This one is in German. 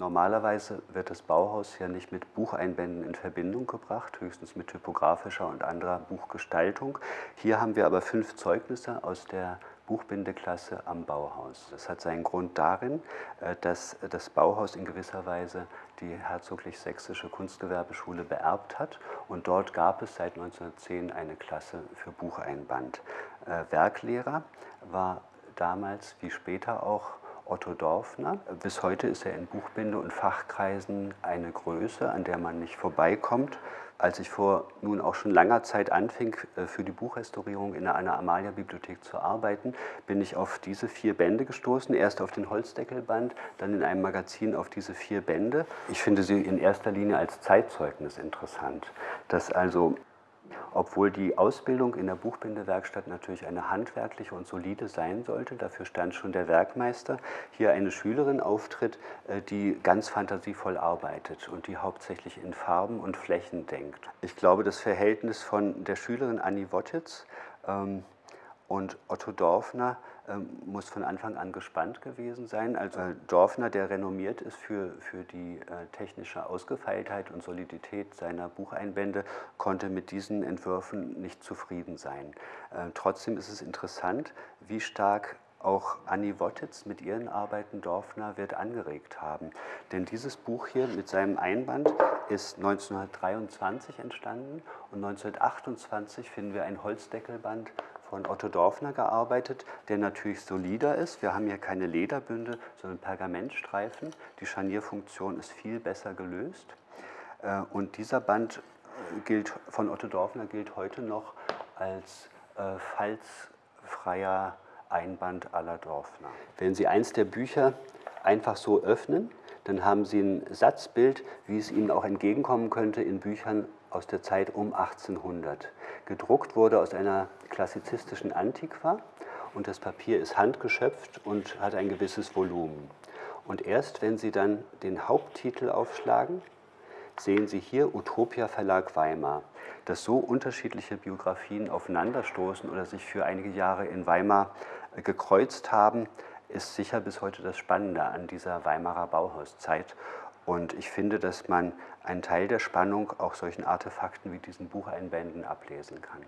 Normalerweise wird das Bauhaus ja nicht mit Bucheinbänden in Verbindung gebracht, höchstens mit typografischer und anderer Buchgestaltung. Hier haben wir aber fünf Zeugnisse aus der Buchbindeklasse am Bauhaus. Das hat seinen Grund darin, äh, dass das Bauhaus in gewisser Weise die Herzoglich-Sächsische Kunstgewerbeschule beerbt hat und dort gab es seit 1910 eine Klasse für Bucheinband. Äh, Werklehrer war damals wie später auch Otto Dorfner. Bis heute ist er in Buchbinde- und Fachkreisen eine Größe, an der man nicht vorbeikommt. Als ich vor nun auch schon langer Zeit anfing, äh, für die Buchrestaurierung in einer Amalia-Bibliothek zu arbeiten, bin ich auf diese vier Bände gestoßen. Erst auf den Holzdeckelband, dann in einem Magazin auf diese vier Bände. Ich finde sie in erster Linie als Zeitzeugnis interessant, dass also obwohl die Ausbildung in der Buchbindewerkstatt natürlich eine handwerkliche und solide sein sollte, dafür stand schon der Werkmeister, hier eine Schülerin auftritt, äh, die ganz fantasievoll arbeitet und die hauptsächlich in Farben und Flächen denkt. Ich glaube, das Verhältnis von der Schülerin Annie Wottitz ähm, und Otto Dorfner ähm, muss von Anfang an gespannt gewesen sein. Also Dorfner, der renommiert ist für, für die äh, technische Ausgefeiltheit und Solidität seiner Bucheinbände, konnte mit diesen Entwürfen nicht zufrieden sein. Äh, trotzdem ist es interessant, wie stark auch Annie Wottitz mit ihren Arbeiten Dorfner wird angeregt haben. Denn dieses Buch hier mit seinem Einband ist 1923 entstanden und 1928 finden wir ein Holzdeckelband von Otto Dorfner gearbeitet, der natürlich solider ist. Wir haben hier keine Lederbünde, sondern Pergamentstreifen. Die Scharnierfunktion ist viel besser gelöst. Äh, und dieser Band äh, gilt, von Otto Dorfner gilt heute noch als äh, falzfreier Einband aller Dorfner. Wenn Sie eins der Bücher einfach so öffnen, dann haben Sie ein Satzbild, wie es Ihnen auch entgegenkommen könnte in Büchern aus der Zeit um 1800. Gedruckt wurde aus einer klassizistischen Antiqua und das Papier ist handgeschöpft und hat ein gewisses Volumen. Und erst wenn Sie dann den Haupttitel aufschlagen, sehen Sie hier Utopia Verlag Weimar, dass so unterschiedliche Biografien aufeinanderstoßen oder sich für einige Jahre in Weimar gekreuzt haben, ist sicher bis heute das Spannende an dieser Weimarer Bauhauszeit. Und ich finde, dass man einen Teil der Spannung auch solchen Artefakten wie diesen Bucheinbänden ablesen kann.